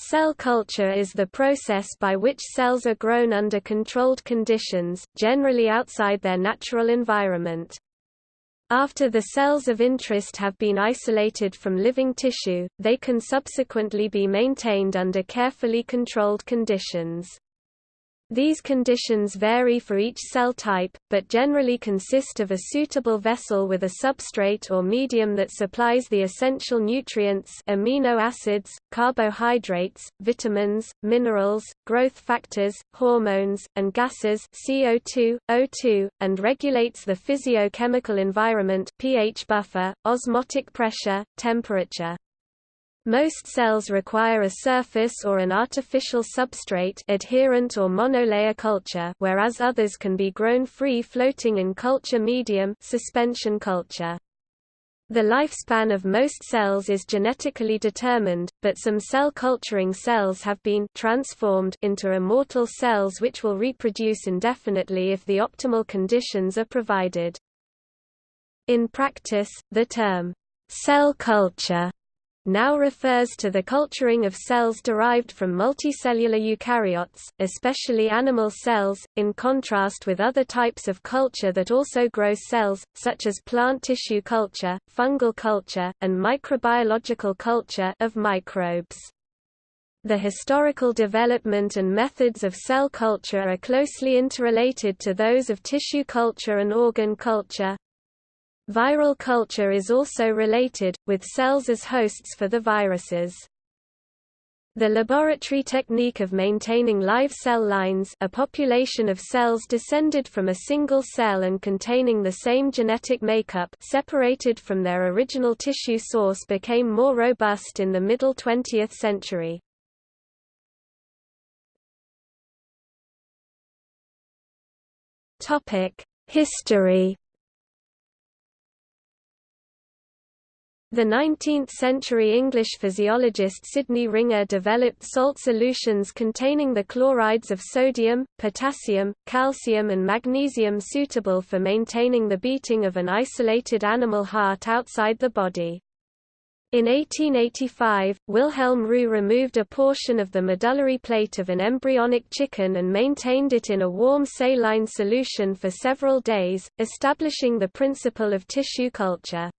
Cell culture is the process by which cells are grown under controlled conditions, generally outside their natural environment. After the cells of interest have been isolated from living tissue, they can subsequently be maintained under carefully controlled conditions. These conditions vary for each cell type, but generally consist of a suitable vessel with a substrate or medium that supplies the essential nutrients amino acids, carbohydrates, vitamins, minerals, growth factors, hormones, and gases CO2, O2, and regulates the physiochemical environment pH buffer, osmotic pressure, temperature. Most cells require a surface or an artificial substrate adherent or monolayer culture whereas others can be grown free floating in culture medium suspension culture. The lifespan of most cells is genetically determined, but some cell culturing cells have been transformed into immortal cells which will reproduce indefinitely if the optimal conditions are provided. In practice, the term, cell culture now refers to the culturing of cells derived from multicellular eukaryotes, especially animal cells, in contrast with other types of culture that also grow cells, such as plant tissue culture, fungal culture, and microbiological culture of microbes. The historical development and methods of cell culture are closely interrelated to those of tissue culture and organ culture, Viral culture is also related, with cells as hosts for the viruses. The laboratory technique of maintaining live cell lines a population of cells descended from a single cell and containing the same genetic makeup separated from their original tissue source became more robust in the middle 20th century. History The 19th-century English physiologist Sidney Ringer developed salt solutions containing the chlorides of sodium, potassium, calcium and magnesium suitable for maintaining the beating of an isolated animal heart outside the body. In 1885, Wilhelm Roux removed a portion of the medullary plate of an embryonic chicken and maintained it in a warm saline solution for several days, establishing the principle of tissue culture.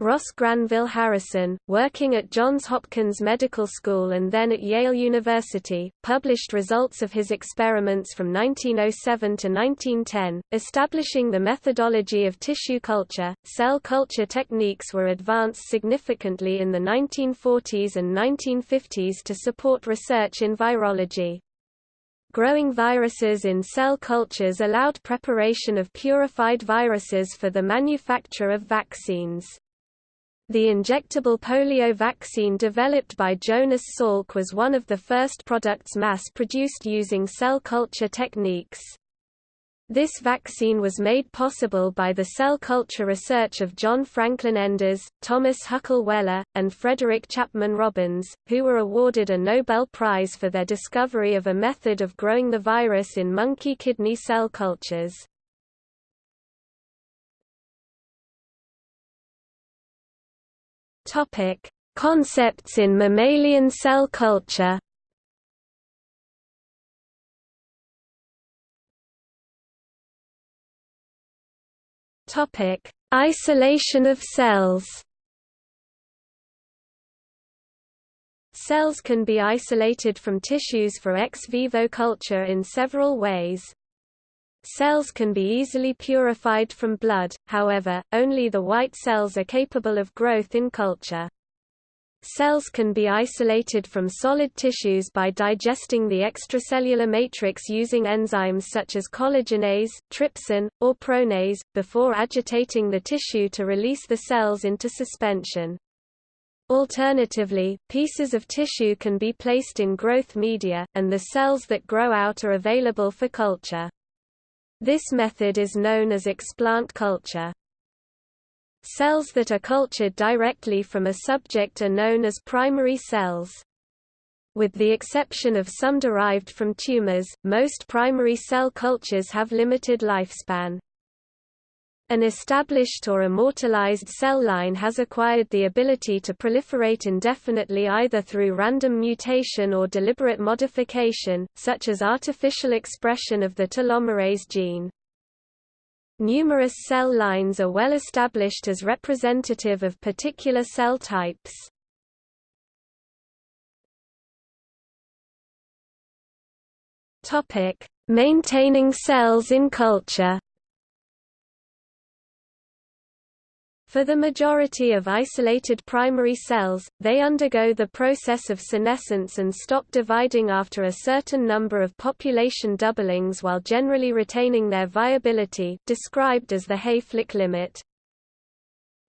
Ross Granville Harrison, working at Johns Hopkins Medical School and then at Yale University, published results of his experiments from 1907 to 1910, establishing the methodology of tissue culture. Cell culture techniques were advanced significantly in the 1940s and 1950s to support research in virology. Growing viruses in cell cultures allowed preparation of purified viruses for the manufacture of vaccines. The injectable polio vaccine developed by Jonas Salk was one of the first products mass-produced using cell culture techniques. This vaccine was made possible by the cell culture research of John Franklin Enders, Thomas Huckle Weller, and Frederick Chapman Robbins, who were awarded a Nobel Prize for their discovery of a method of growing the virus in monkey kidney cell cultures. Topic: Concepts in mammalian cell culture. Topic: Isolation of cells. Cells can be isolated from tissues for ex vivo culture in several ways. Cells can be easily purified from blood, however, only the white cells are capable of growth in culture. Cells can be isolated from solid tissues by digesting the extracellular matrix using enzymes such as collagenase, trypsin, or pronase, before agitating the tissue to release the cells into suspension. Alternatively, pieces of tissue can be placed in growth media, and the cells that grow out are available for culture. This method is known as explant culture. Cells that are cultured directly from a subject are known as primary cells. With the exception of some derived from tumors, most primary cell cultures have limited lifespan. An established or immortalized cell line has acquired the ability to proliferate indefinitely either through random mutation or deliberate modification, such as artificial expression of the telomerase gene. Numerous cell lines are well established as representative of particular cell types. Topic: Maintaining cells in culture. For the majority of isolated primary cells, they undergo the process of senescence and stop dividing after a certain number of population doublings while generally retaining their viability described as the Hayflick limit.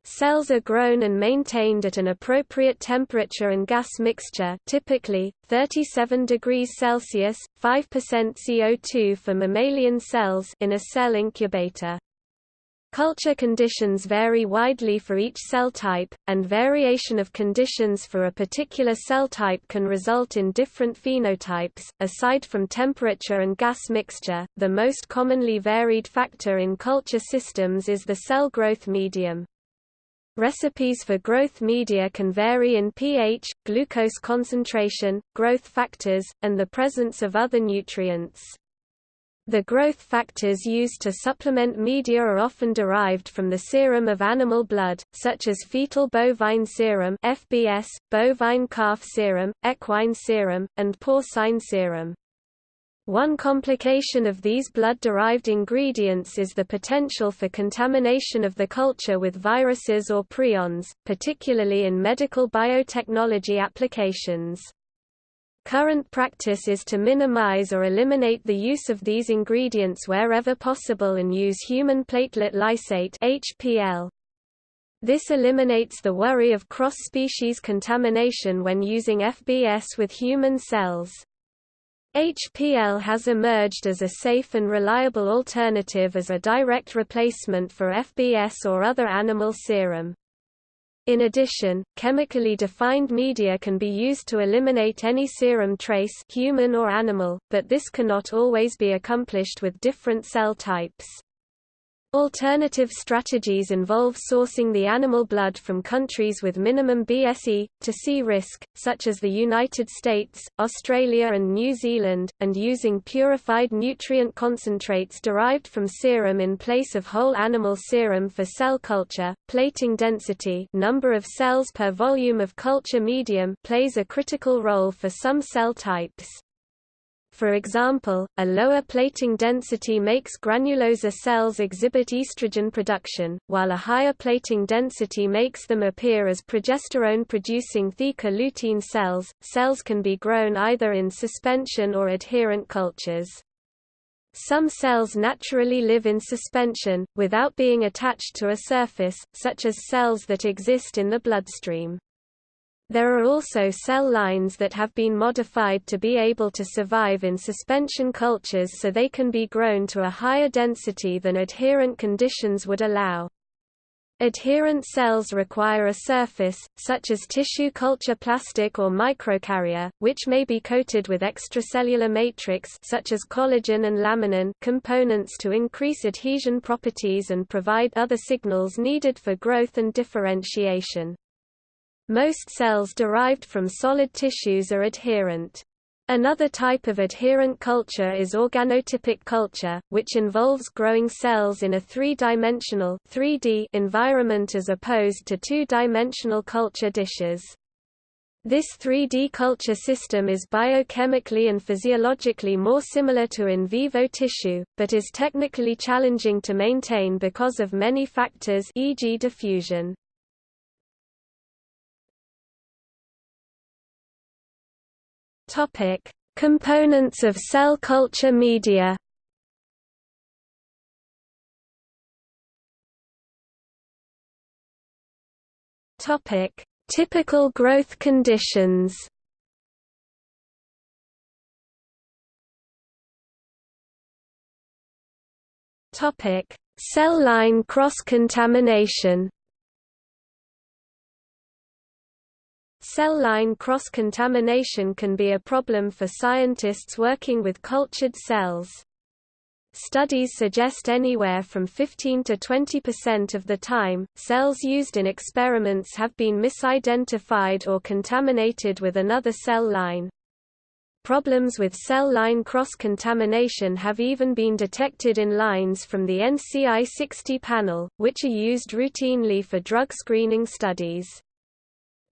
Cells are grown and maintained at an appropriate temperature and gas mixture typically, 37 degrees Celsius, 5% CO2 for mammalian cells in a cell incubator. Culture conditions vary widely for each cell type, and variation of conditions for a particular cell type can result in different phenotypes. Aside from temperature and gas mixture, the most commonly varied factor in culture systems is the cell growth medium. Recipes for growth media can vary in pH, glucose concentration, growth factors, and the presence of other nutrients. The growth factors used to supplement media are often derived from the serum of animal blood, such as fetal bovine serum (FBS), bovine calf serum, equine serum, and porcine serum. One complication of these blood-derived ingredients is the potential for contamination of the culture with viruses or prions, particularly in medical biotechnology applications. Current practice is to minimize or eliminate the use of these ingredients wherever possible and use human platelet lysate HPL. This eliminates the worry of cross-species contamination when using FBS with human cells. HPL has emerged as a safe and reliable alternative as a direct replacement for FBS or other animal serum. In addition, chemically defined media can be used to eliminate any serum trace human or animal, but this cannot always be accomplished with different cell types. Alternative strategies involve sourcing the animal blood from countries with minimum BSE, TSE risk, such as the United States, Australia and New Zealand, and using purified nutrient concentrates derived from serum in place of whole animal serum for cell culture. Plating density number of cells per volume of culture medium plays a critical role for some cell types. For example, a lower plating density makes granulosa cells exhibit estrogen production, while a higher plating density makes them appear as progesterone-producing theca lutein cells. Cells can be grown either in suspension or adherent cultures. Some cells naturally live in suspension, without being attached to a surface, such as cells that exist in the bloodstream. There are also cell lines that have been modified to be able to survive in suspension cultures so they can be grown to a higher density than adherent conditions would allow. Adherent cells require a surface, such as tissue culture plastic or microcarrier, which may be coated with extracellular matrix such as collagen and laminin components to increase adhesion properties and provide other signals needed for growth and differentiation. Most cells derived from solid tissues are adherent. Another type of adherent culture is organotypic culture, which involves growing cells in a three-dimensional environment as opposed to two-dimensional culture dishes. This 3D culture system is biochemically and physiologically more similar to in vivo tissue, but is technically challenging to maintain because of many factors e.g. diffusion. Topic: Components of cell culture media. Topic: Typical growth conditions. Topic: Cell line cross-contamination. Cell line cross-contamination can be a problem for scientists working with cultured cells. Studies suggest anywhere from 15 to 20% of the time, cells used in experiments have been misidentified or contaminated with another cell line. Problems with cell line cross-contamination have even been detected in lines from the NCI 60 panel, which are used routinely for drug screening studies.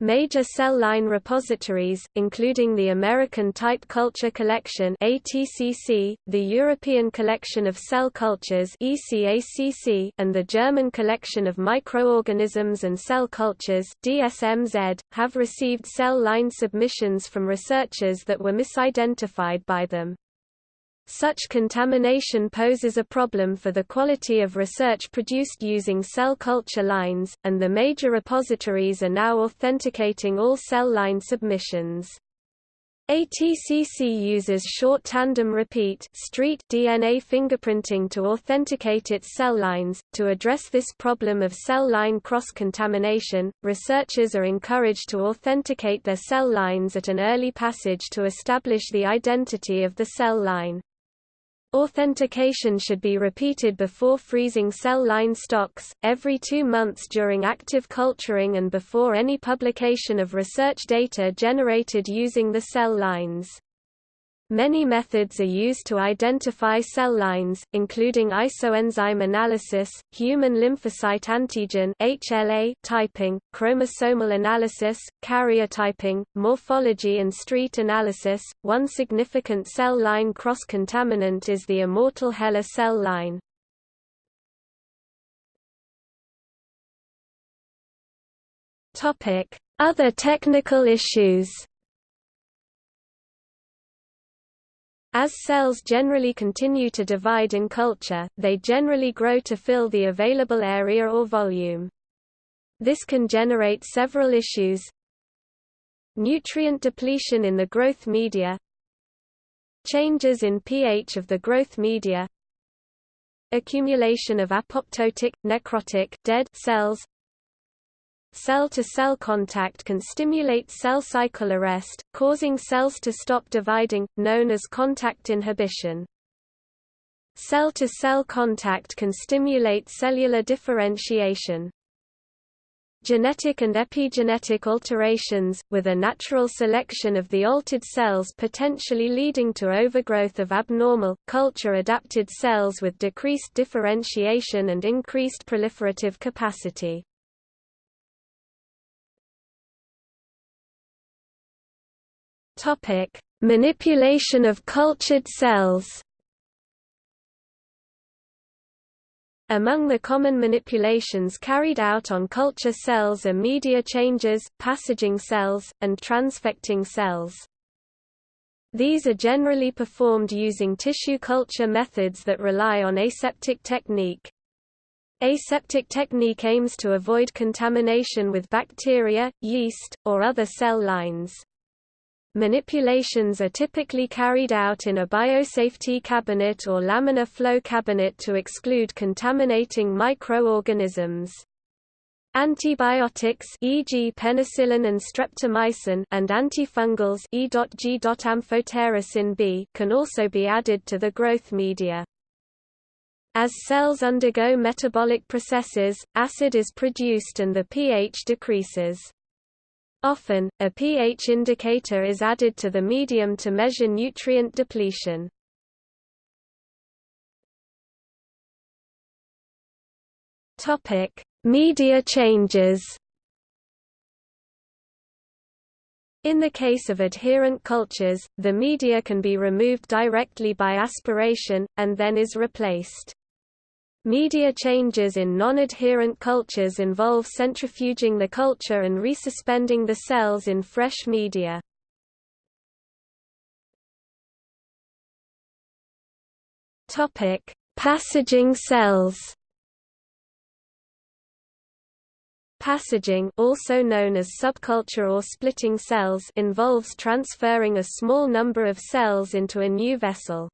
Major cell line repositories, including the American Type Culture Collection ATCC, the European Collection of Cell Cultures ECACC, and the German Collection of Microorganisms and Cell Cultures DSMZ, have received cell line submissions from researchers that were misidentified by them. Such contamination poses a problem for the quality of research produced using cell culture lines, and the major repositories are now authenticating all cell line submissions. ATCC uses short tandem repeat street DNA fingerprinting to authenticate its cell lines. To address this problem of cell line cross-contamination, researchers are encouraged to authenticate their cell lines at an early passage to establish the identity of the cell line. Authentication should be repeated before freezing cell line stocks, every two months during active culturing and before any publication of research data generated using the cell lines. Many methods are used to identify cell lines, including isoenzyme analysis, human lymphocyte antigen (HLA) typing, chromosomal analysis, karyotyping, morphology and street analysis. One significant cell line cross-contaminant is the immortal HeLa cell line. Topic: Other technical issues. As cells generally continue to divide in culture, they generally grow to fill the available area or volume. This can generate several issues. Nutrient depletion in the growth media Changes in pH of the growth media Accumulation of apoptotic, necrotic dead cells Cell-to-cell -cell contact can stimulate cell cycle arrest, causing cells to stop dividing, known as contact inhibition. Cell-to-cell -cell contact can stimulate cellular differentiation. Genetic and epigenetic alterations, with a natural selection of the altered cells potentially leading to overgrowth of abnormal, culture-adapted cells with decreased differentiation and increased proliferative capacity. Topic: Manipulation of cultured cells. Among the common manipulations carried out on culture cells are media changes, passaging cells, and transfecting cells. These are generally performed using tissue culture methods that rely on aseptic technique. Aseptic technique aims to avoid contamination with bacteria, yeast, or other cell lines. Manipulations are typically carried out in a biosafety cabinet or laminar flow cabinet to exclude contaminating microorganisms. Antibiotics e.g. penicillin and streptomycin and antifungals E.G. amphotericin B can also be added to the growth media. As cells undergo metabolic processes, acid is produced and the pH decreases. Often, a pH indicator is added to the medium to measure nutrient depletion. Topic: Media changes. In the case of adherent cultures, the media can be removed directly by aspiration, and then is replaced. Media changes in non-adherent cultures involve centrifuging the culture and resuspending the cells in fresh media. Topic: Passaging cells. Passaging also known as subculture or splitting cells involves transferring a small number of cells into a new vessel.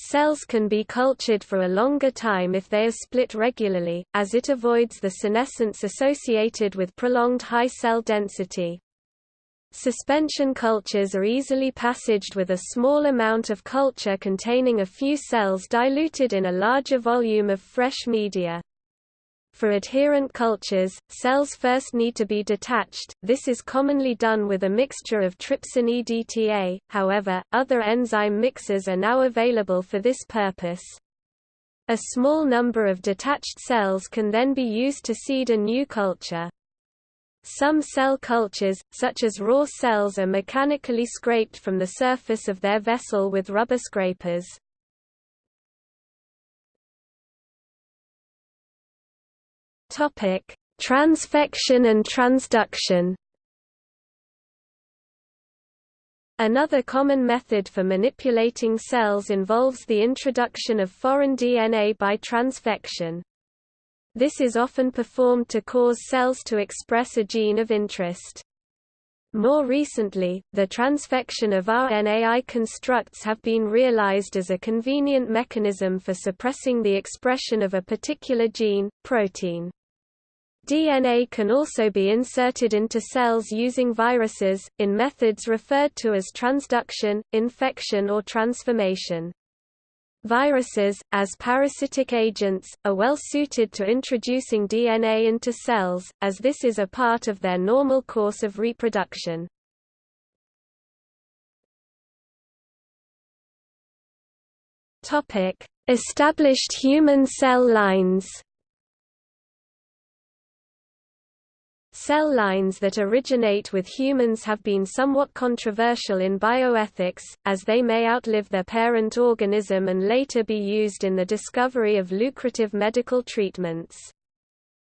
Cells can be cultured for a longer time if they are split regularly, as it avoids the senescence associated with prolonged high cell density. Suspension cultures are easily passaged with a small amount of culture containing a few cells diluted in a larger volume of fresh media. For adherent cultures, cells first need to be detached, this is commonly done with a mixture of trypsin EDTA, however, other enzyme mixes are now available for this purpose. A small number of detached cells can then be used to seed a new culture. Some cell cultures, such as raw cells are mechanically scraped from the surface of their vessel with rubber scrapers. Topic: Transfection and transduction. Another common method for manipulating cells involves the introduction of foreign DNA by transfection. This is often performed to cause cells to express a gene of interest. More recently, the transfection of RNAi constructs have been realized as a convenient mechanism for suppressing the expression of a particular gene, protein. DNA can also be inserted into cells using viruses, in methods referred to as transduction, infection or transformation. Viruses, as parasitic agents, are well suited to introducing DNA into cells, as this is a part of their normal course of reproduction. Established human cell lines Cell lines that originate with humans have been somewhat controversial in bioethics, as they may outlive their parent organism and later be used in the discovery of lucrative medical treatments.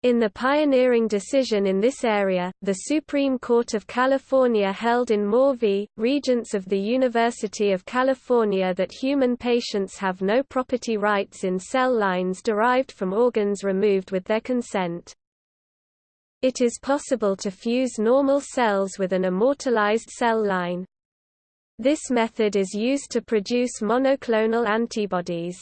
In the pioneering decision in this area, the Supreme Court of California held in Moore v. Regents of the University of California that human patients have no property rights in cell lines derived from organs removed with their consent. It is possible to fuse normal cells with an immortalized cell line. This method is used to produce monoclonal antibodies.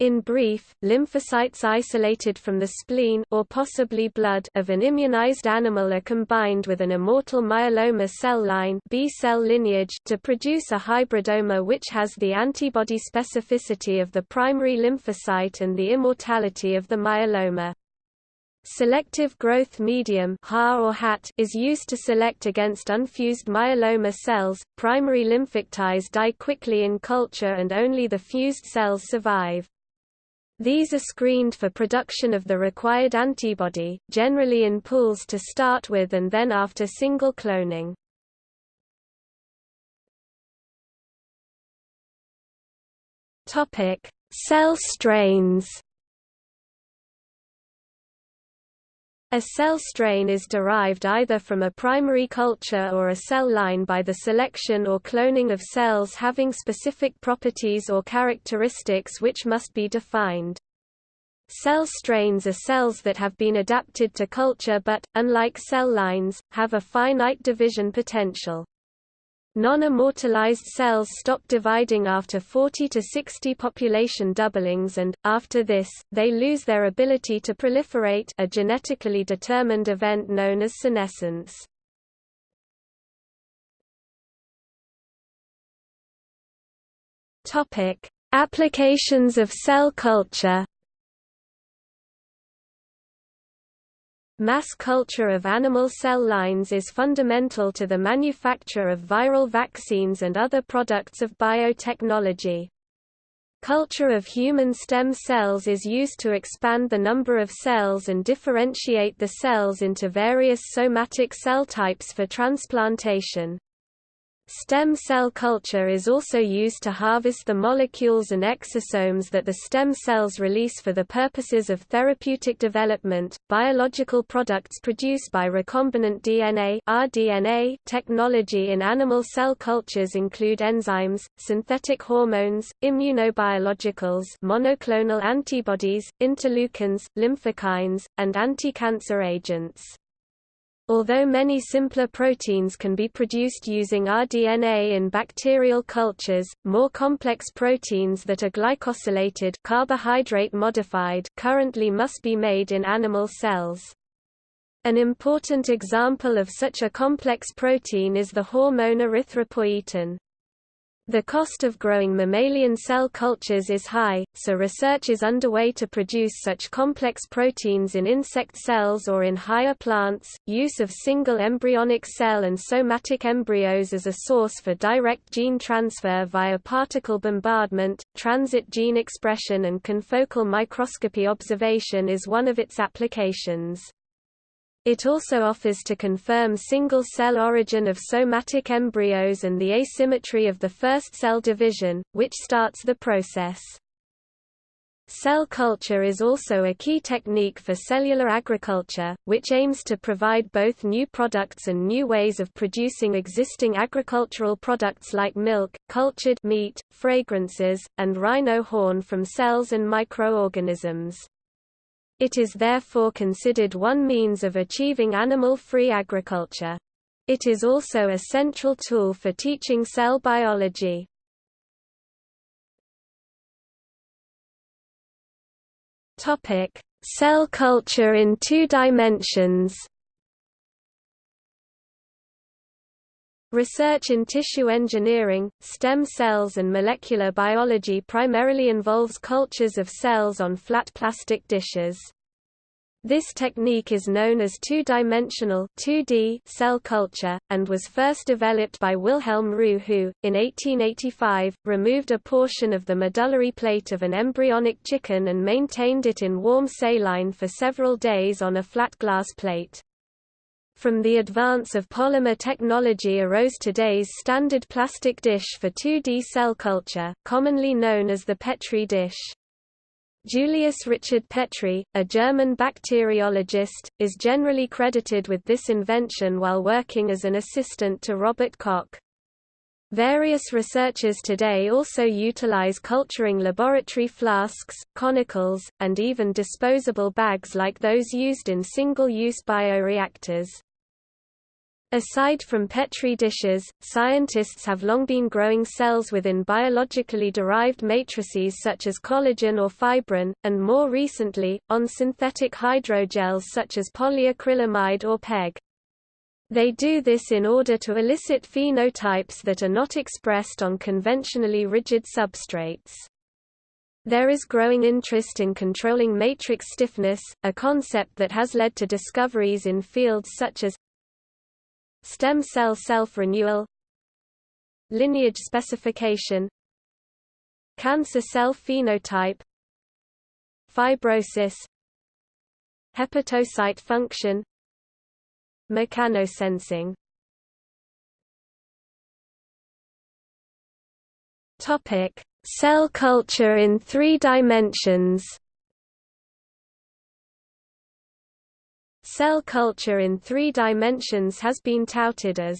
In brief, lymphocytes isolated from the spleen or possibly blood of an immunized animal are combined with an immortal myeloma cell line B cell lineage to produce a hybridoma which has the antibody specificity of the primary lymphocyte and the immortality of the myeloma. Selective growth medium or HAT is used to select against unfused myeloma cells. Primary lymphocytes die quickly in culture and only the fused cells survive. These are screened for production of the required antibody, generally in pools to start with and then after single cloning. Topic: Cell strains. A cell strain is derived either from a primary culture or a cell line by the selection or cloning of cells having specific properties or characteristics which must be defined. Cell strains are cells that have been adapted to culture but, unlike cell lines, have a finite division potential. Non-immortalized cells stop dividing after 40 to 60 population doublings and, after this, they lose their ability to proliferate a genetically determined event known as senescence. Applications of cell culture Mass culture of animal cell lines is fundamental to the manufacture of viral vaccines and other products of biotechnology. Culture of human stem cells is used to expand the number of cells and differentiate the cells into various somatic cell types for transplantation. Stem cell culture is also used to harvest the molecules and exosomes that the stem cells release for the purposes of therapeutic development. Biological products produced by recombinant DNA (rDNA) technology in animal cell cultures include enzymes, synthetic hormones, immunobiologicals, monoclonal antibodies, interleukins, lymphokines, and anti-cancer agents. Although many simpler proteins can be produced using rDNA in bacterial cultures, more complex proteins that are glycosylated carbohydrate modified currently must be made in animal cells. An important example of such a complex protein is the hormone erythropoietin. The cost of growing mammalian cell cultures is high, so research is underway to produce such complex proteins in insect cells or in higher plants. Use of single embryonic cell and somatic embryos as a source for direct gene transfer via particle bombardment, transient gene expression, and confocal microscopy observation is one of its applications. It also offers to confirm single-cell origin of somatic embryos and the asymmetry of the first cell division, which starts the process. Cell culture is also a key technique for cellular agriculture, which aims to provide both new products and new ways of producing existing agricultural products like milk, cultured meat, fragrances, and rhino horn from cells and microorganisms. It is therefore considered one means of achieving animal-free agriculture. It is also a central tool for teaching cell biology. Topic: Cell culture in two dimensions. Research in tissue engineering, stem cells and molecular biology primarily involves cultures of cells on flat plastic dishes. This technique is known as two-dimensional cell culture, and was first developed by Wilhelm Roux who, in 1885, removed a portion of the medullary plate of an embryonic chicken and maintained it in warm saline for several days on a flat glass plate. From the advance of polymer technology arose today's standard plastic dish for 2D cell culture, commonly known as the Petri dish. Julius Richard Petri, a German bacteriologist, is generally credited with this invention while working as an assistant to Robert Koch. Various researchers today also utilize culturing laboratory flasks, conicals, and even disposable bags like those used in single-use bioreactors. Aside from Petri dishes, scientists have long been growing cells within biologically derived matrices such as collagen or fibrin, and more recently, on synthetic hydrogels such as polyacrylamide or PEG. They do this in order to elicit phenotypes that are not expressed on conventionally rigid substrates. There is growing interest in controlling matrix stiffness, a concept that has led to discoveries in fields such as Stem cell self-renewal Lineage specification Cancer cell phenotype Fibrosis Hepatocyte function Mechanosensing Topic: Cell culture in 3 dimensions. Cell culture in three dimensions has been touted as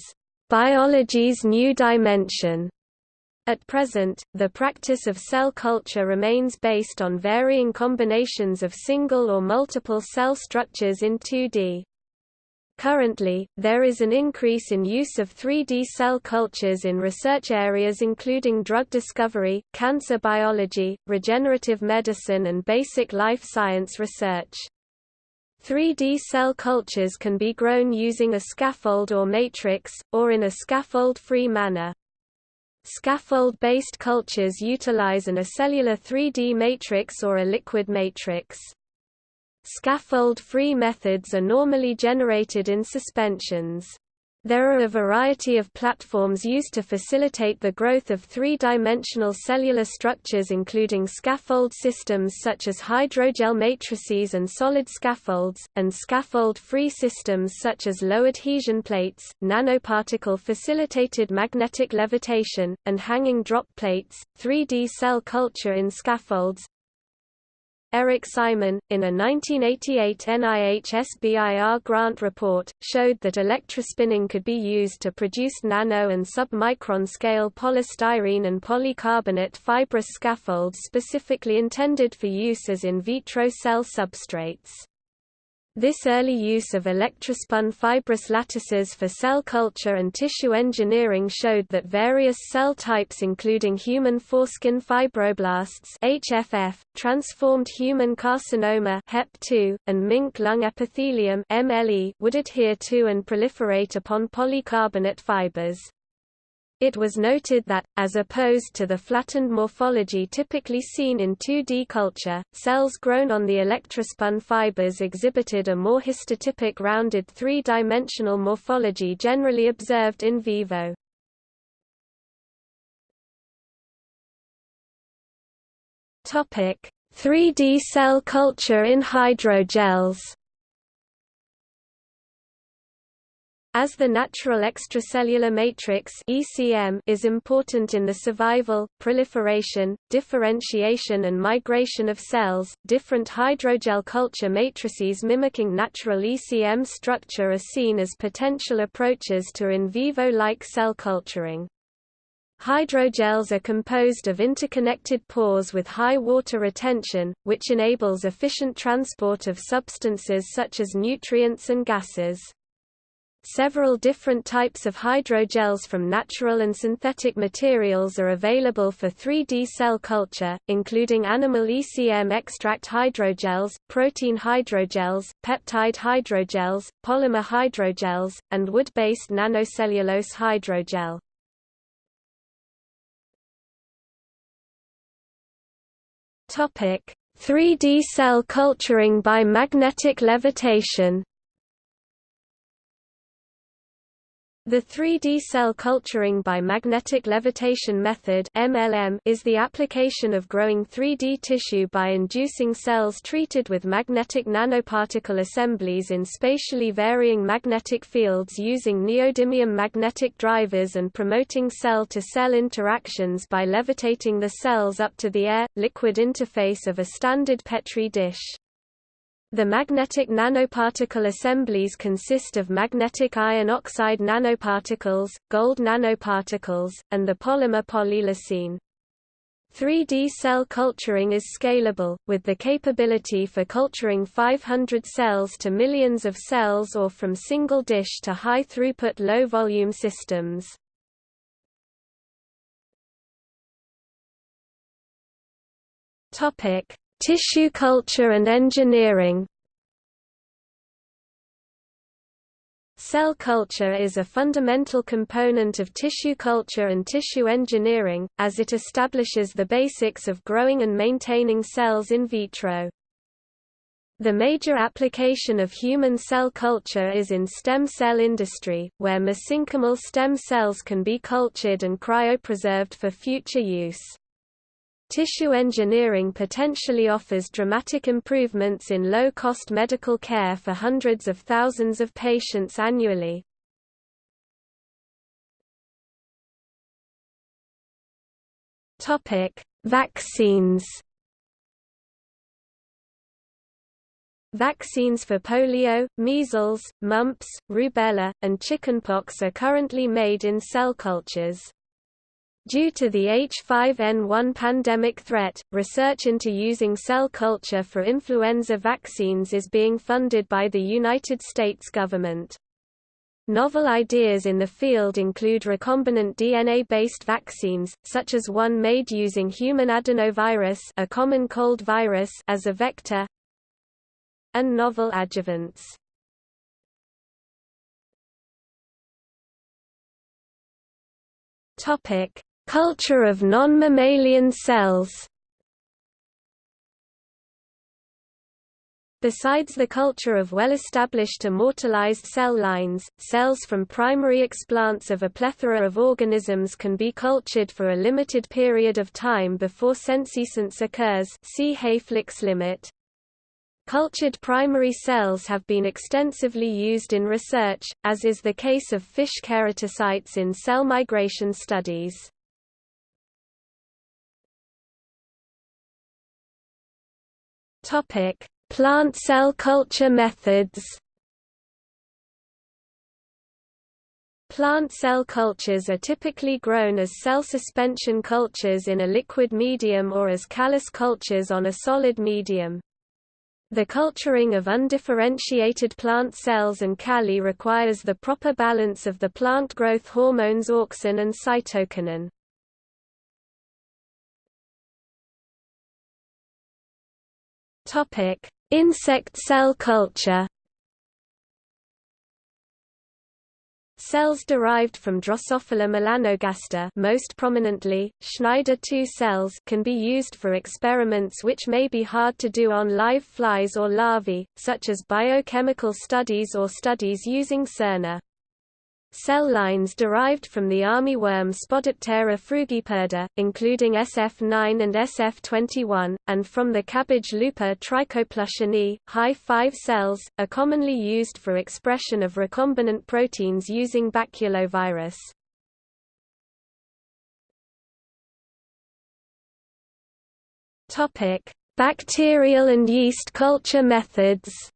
biology's new dimension. At present, the practice of cell culture remains based on varying combinations of single or multiple cell structures in 2D. Currently, there is an increase in use of 3D cell cultures in research areas including drug discovery, cancer biology, regenerative medicine and basic life science research. 3D cell cultures can be grown using a scaffold or matrix, or in a scaffold-free manner. Scaffold-based cultures utilize an acellular 3D matrix or a liquid matrix. Scaffold-free methods are normally generated in suspensions. There are a variety of platforms used to facilitate the growth of three-dimensional cellular structures including scaffold systems such as hydrogel matrices and solid scaffolds, and scaffold-free systems such as low adhesion plates, nanoparticle-facilitated magnetic levitation, and hanging drop plates. 3D cell culture in scaffolds Eric Simon, in a 1988 NIH SBIR grant report, showed that electrospinning could be used to produce nano and submicron scale polystyrene and polycarbonate fibrous scaffolds specifically intended for use as in vitro cell substrates. This early use of electrospun fibrous lattices for cell culture and tissue engineering showed that various cell types including human foreskin fibroblasts HFF, transformed human carcinoma HEP2, and mink lung epithelium MLE would adhere to and proliferate upon polycarbonate fibers. It was noted that, as opposed to the flattened morphology typically seen in 2D culture, cells grown on the electrospun fibers exhibited a more histotypic rounded three-dimensional morphology generally observed in vivo. Topic: 3D cell culture in hydrogels. As the natural extracellular matrix (ECM) is important in the survival, proliferation, differentiation and migration of cells, different hydrogel culture matrices mimicking natural ECM structure are seen as potential approaches to in vivo-like cell culturing. Hydrogels are composed of interconnected pores with high water retention, which enables efficient transport of substances such as nutrients and gases. Several different types of hydrogels from natural and synthetic materials are available for 3D cell culture, including animal ECM extract hydrogels, protein hydrogels, peptide hydrogels, polymer hydrogels, and wood-based nanocellulose hydrogel. Topic: 3D cell culturing by magnetic levitation. The 3D cell culturing by magnetic levitation method MLM is the application of growing 3D tissue by inducing cells treated with magnetic nanoparticle assemblies in spatially varying magnetic fields using neodymium magnetic drivers and promoting cell-to-cell -cell interactions by levitating the cells up to the air-liquid interface of a standard Petri dish. The magnetic nanoparticle assemblies consist of magnetic iron oxide nanoparticles, gold nanoparticles, and the polymer polyleucine. 3D cell culturing is scalable, with the capability for culturing 500 cells to millions of cells or from single dish to high-throughput low-volume systems. Tissue culture and engineering Cell culture is a fundamental component of tissue culture and tissue engineering, as it establishes the basics of growing and maintaining cells in vitro. The major application of human cell culture is in stem cell industry, where mesenchymal stem cells can be cultured and cryopreserved for future use. Tissue engineering potentially offers dramatic improvements in low-cost medical care for hundreds of thousands of patients annually. Vaccines Vaccines for polio, measles, mumps, rubella, and chickenpox are currently made in cell cultures. Due to the H5N1 pandemic threat, research into using cell culture for influenza vaccines is being funded by the United States government. Novel ideas in the field include recombinant DNA-based vaccines, such as one made using human adenovirus a common cold virus as a vector, and novel adjuvants. Topic: Culture of non-mammalian cells Besides the culture of well-established immortalized cell lines, cells from primary explants of a plethora of organisms can be cultured for a limited period of time before senescence occurs see Hayflick's limit. Cultured primary cells have been extensively used in research, as is the case of fish keratocytes in cell migration studies. Topic: Plant cell culture methods. Plant cell cultures are typically grown as cell suspension cultures in a liquid medium or as callus cultures on a solid medium. The culturing of undifferentiated plant cells and calli requires the proper balance of the plant growth hormones auxin and cytokinin. Topic: Insect cell culture. Cells derived from Drosophila melanogaster most prominently, Schneider 2 cells can be used for experiments which may be hard to do on live flies or larvae, such as biochemical studies or studies using siRNA. Cell lines derived from the armyworm Spodoptera frugiperda, including SF9 and SF21, and from the cabbage looper Trichoplusia ni, high 5 cells, are commonly used for expression of recombinant proteins using baculovirus. Bacterial and yeast culture methods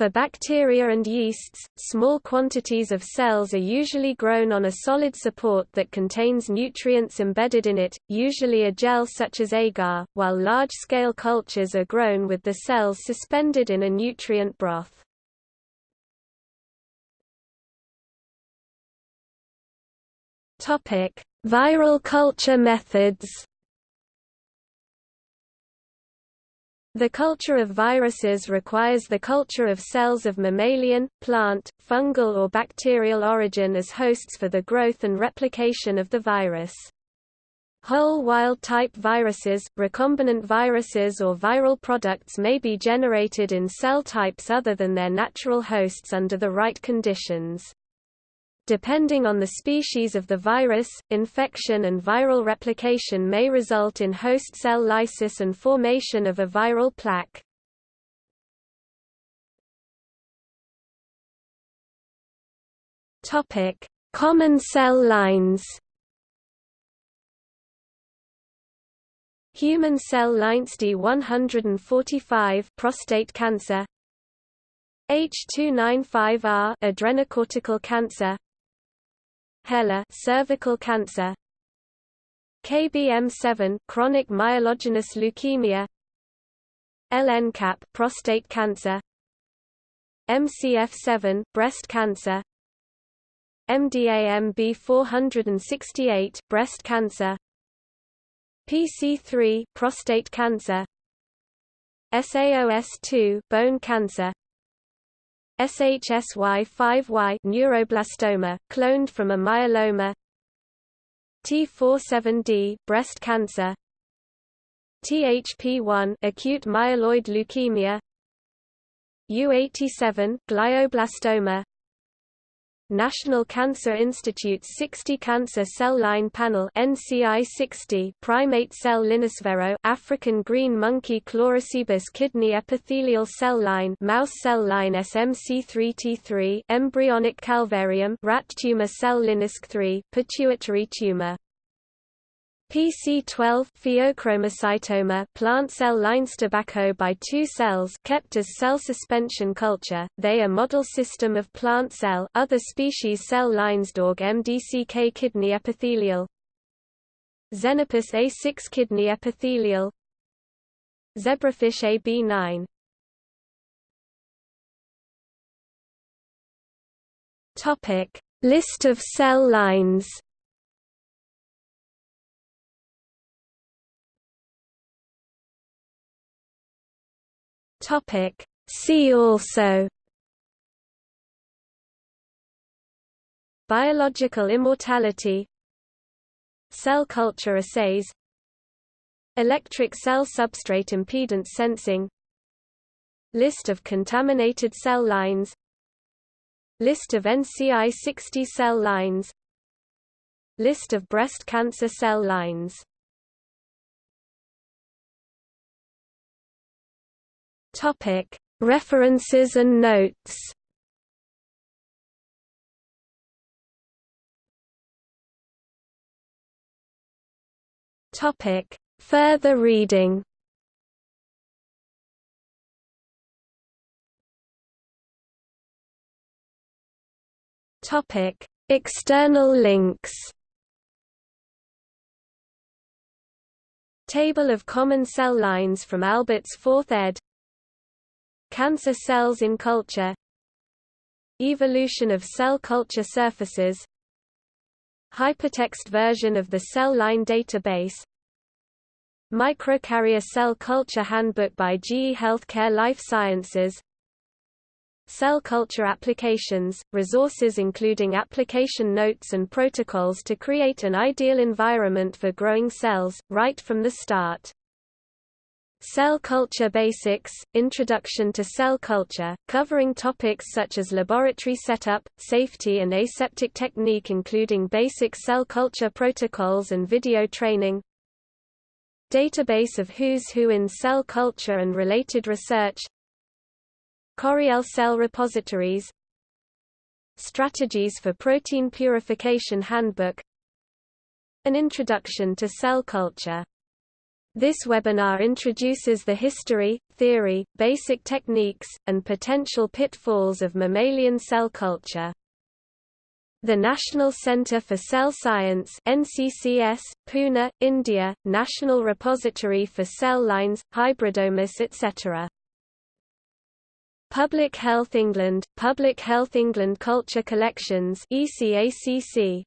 For bacteria and yeasts, small quantities of cells are usually grown on a solid support that contains nutrients embedded in it, usually a gel such as agar, while large-scale cultures are grown with the cells suspended in a nutrient broth. Viral culture methods The culture of viruses requires the culture of cells of mammalian, plant, fungal or bacterial origin as hosts for the growth and replication of the virus. Whole wild-type viruses, recombinant viruses or viral products may be generated in cell types other than their natural hosts under the right conditions. Depending on the species of the virus, infection and viral replication may result in host cell lysis and formation of a viral plaque. Topic: Common cell lines. Human cell lines D145 prostate cancer H295R adrenocortical cancer HeLa cervical cancer. KBM7 chronic myelogenous leukemia. LNCAP prostate cancer. MCF7 breast cancer. MDAMB 468 breast cancer. PC3 prostate cancer. SAOS2 bone cancer SHSY5Y neuroblastoma, cloned from a myeloma. T47D breast cancer. THP1 acute myeloid leukemia. U87 glioblastoma National Cancer Institute's 60 Cancer Cell Line Panel NCI 60 primate cell lines Vero African green monkey Chlorocebus kidney epithelial cell line mouse cell line SMC3T3 embryonic calvarium rat tumor cell Linisk 3 pituitary tumor PC12 pheochromocytoma plant cell lines tobacco by two cells kept as cell suspension culture, they are model system of plant cell other species cell lines dog MDCK kidney epithelial. Xenopus A6 kidney epithelial. Zebrafish AB9 Topic List of cell lines Topic. See also. Biological immortality. Cell culture assays. Electric cell substrate impedance sensing. List of contaminated cell lines. List of NCI 60 cell lines. List of breast cancer cell lines Topic: References and notes. Topic: Further reading. Topic: External links. Table of common cell lines from Alberts' 4th ed. Cancer cells in culture Evolution of cell culture surfaces Hypertext version of the cell line database Microcarrier Cell Culture Handbook by GE Healthcare Life Sciences Cell culture applications, resources including application notes and protocols to create an ideal environment for growing cells, right from the start. Cell Culture Basics – Introduction to Cell Culture, covering topics such as laboratory setup, safety and aseptic technique including basic cell culture protocols and video training Database of Who's Who in Cell Culture and Related Research Coriell Cell Repositories Strategies for Protein Purification Handbook An Introduction to Cell Culture this webinar introduces the history, theory, basic techniques, and potential pitfalls of mammalian cell culture. The National Centre for Cell Science NCCS, Pune, India, National Repository for Cell Lines, Hybridomas etc. Public Health England, Public Health England Culture Collections ECACC,